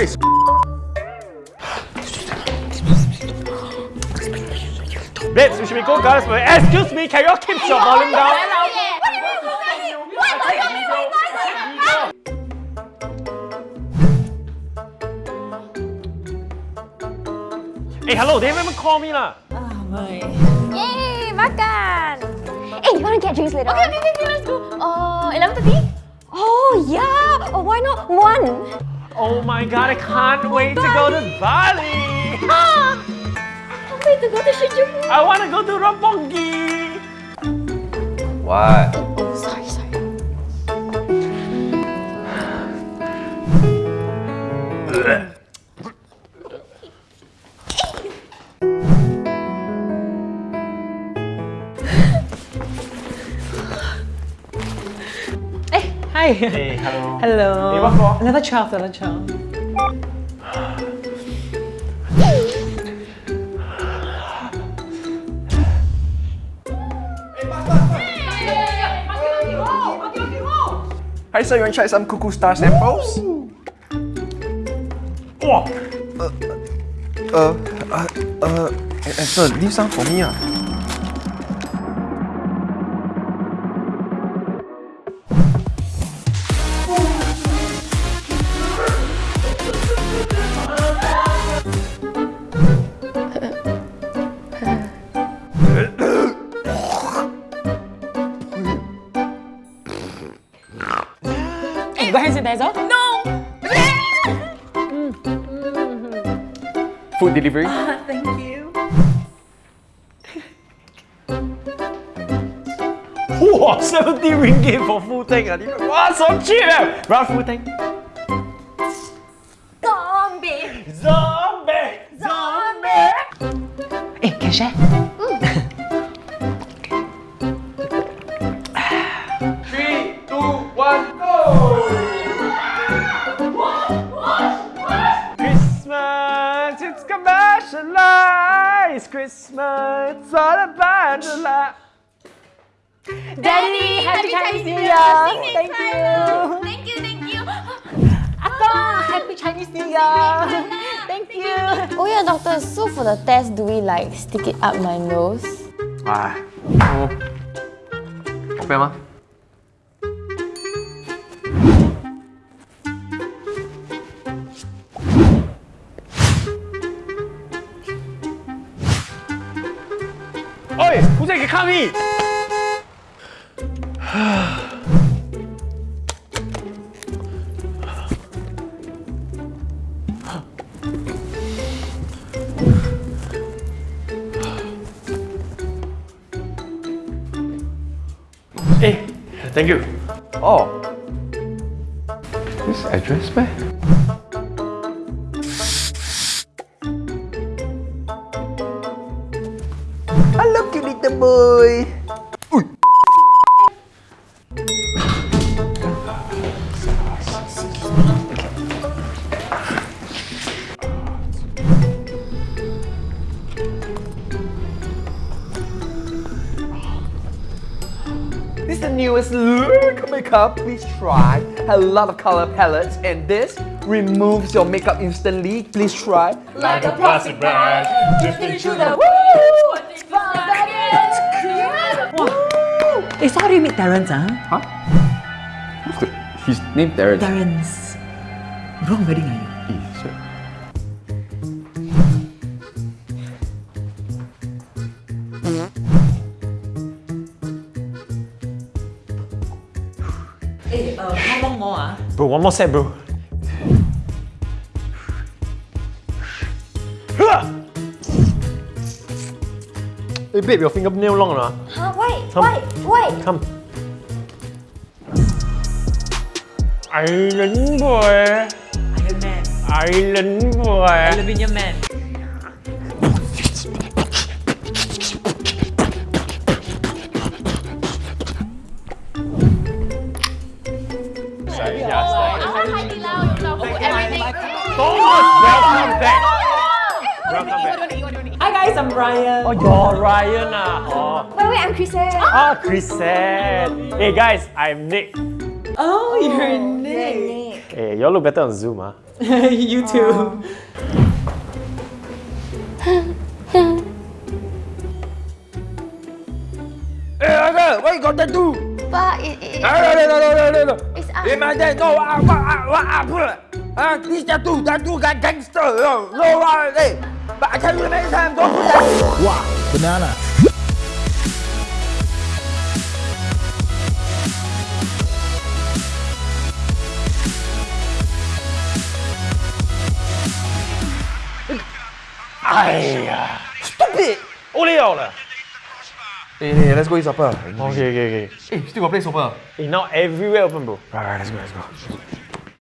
this. Babes, we should be go girls. Excuse me, can you keep your volume down? Hey, hello, they haven't even called me lah. Oh my. Yay, makan. Hey, you wanna get drinks later? Okay, okay, okay, let's go. Uh, oh, 11.30? Oh, yeah. Oh, why not one? Oh my god, I can't wait to go to Bali. Ah! Can't wait to go to Shinjuku. I wanna go to Roppongi. What? Oh, sorry, hi. Hey, hello. Hello. Another child, another child. Hey, what for? Level 12, level 12. Hi sir, you want to try some Cuckoo Star samples? Wow. Uh, uh, uh, eh, eh, sir, leave some for me ah. Hey, Bezo? No! Food delivery? Uh, thank you. 70 ringgit for full tank. Wow, so cheap! Eh? Bruh, full tank. Zombie! Zombie! Zombie! Eh, can eh? Christmas, it's all about the love. Daddy, happy, happy Chinese New Year! Thank you. thank you! Thank you, thank you! Akka, happy Chinese New Year! Thank you! Oh yeah, doctor, so for the test, do we like stick it up my nose? Ah, oh. ma. 嗎？Oi, who's that can? Hey, thank you. Oh, this address meh? Hello, cute boy. Ui. This is the newest look makeup. Please try. A lot of color palettes, and this removes your makeup instantly. Please try. Like a plastic bag, drifting through the Hey, so how do you meet Terrence, ah? Huh? What's the, his name Terrence. Terrence. Wrong wedding, are you? Eh, sir. Hey, uh, how long more, ah? Bro, one more set, bro. Hey babe, your fingernail long or not? Huh? Come. Wait, wait. Come. Anh lính vừa. Iron Man. Anh lính vừa. I love in man. Welcome back. Hi guys, I'm Ryan. Oh, you're Ryan ah. Oh, Wait, wait, I'm Chris. ah, Chris said. Hey guys, I'm Nick. Oh, you're Nick. Hey, y'all look better on Zoom ah. you too. got tattoo. But it, it, No, no, no, no, no, no, no. it's uh, In my day, no, what, what, ah, put it. Ah, this tattoo, tattoo got gangster. No, no, hey. But I tell you the next time, don't do that. Wow, banana. 哎呀，stupid！Only out lah. Eh, hey, eh, eh, hey, let's go eat supper. Okay, okay, okay. Hey, still got place open. Hey, now everywhere open, bro. Right, right, let's go, let's go.